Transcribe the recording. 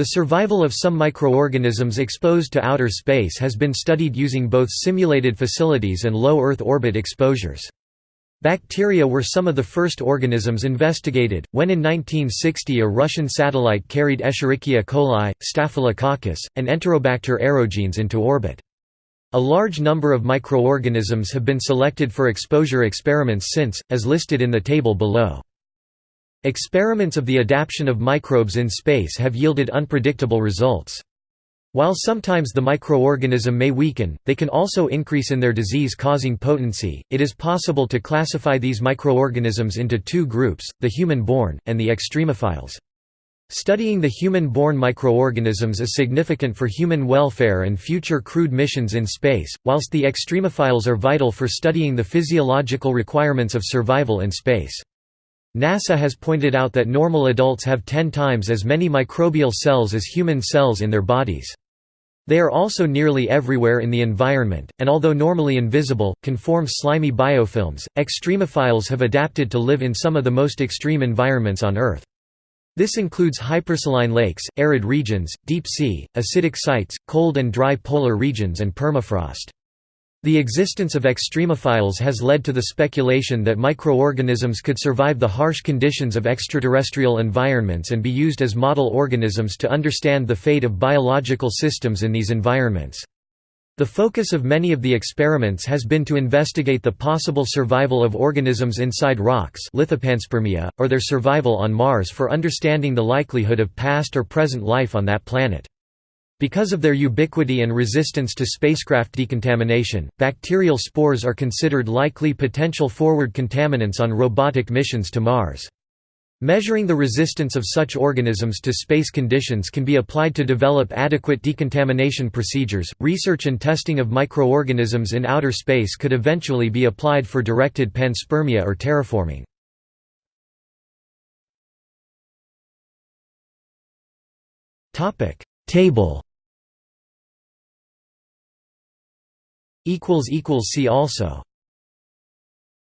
The survival of some microorganisms exposed to outer space has been studied using both simulated facilities and low Earth orbit exposures. Bacteria were some of the first organisms investigated, when in 1960 a Russian satellite carried Escherichia coli, Staphylococcus, and Enterobacter aerogenes into orbit. A large number of microorganisms have been selected for exposure experiments since, as listed in the table below. Experiments of the adaptation of microbes in space have yielded unpredictable results. While sometimes the microorganism may weaken, they can also increase in their disease-causing potency. It is possible to classify these microorganisms into two groups, the human-borne, and the extremophiles. Studying the human-borne microorganisms is significant for human welfare and future crewed missions in space, whilst the extremophiles are vital for studying the physiological requirements of survival in space. NASA has pointed out that normal adults have 10 times as many microbial cells as human cells in their bodies. They are also nearly everywhere in the environment, and although normally invisible, can form slimy biofilms. Extremophiles have adapted to live in some of the most extreme environments on Earth. This includes hypersaline lakes, arid regions, deep sea, acidic sites, cold and dry polar regions and permafrost. The existence of extremophiles has led to the speculation that microorganisms could survive the harsh conditions of extraterrestrial environments and be used as model organisms to understand the fate of biological systems in these environments. The focus of many of the experiments has been to investigate the possible survival of organisms inside rocks lithopanspermia, or their survival on Mars for understanding the likelihood of past or present life on that planet. Because of their ubiquity and resistance to spacecraft decontamination, bacterial spores are considered likely potential forward contaminants on robotic missions to Mars. Measuring the resistance of such organisms to space conditions can be applied to develop adequate decontamination procedures. Research and testing of microorganisms in outer space could eventually be applied for directed panspermia or terraforming. Topic: Table See also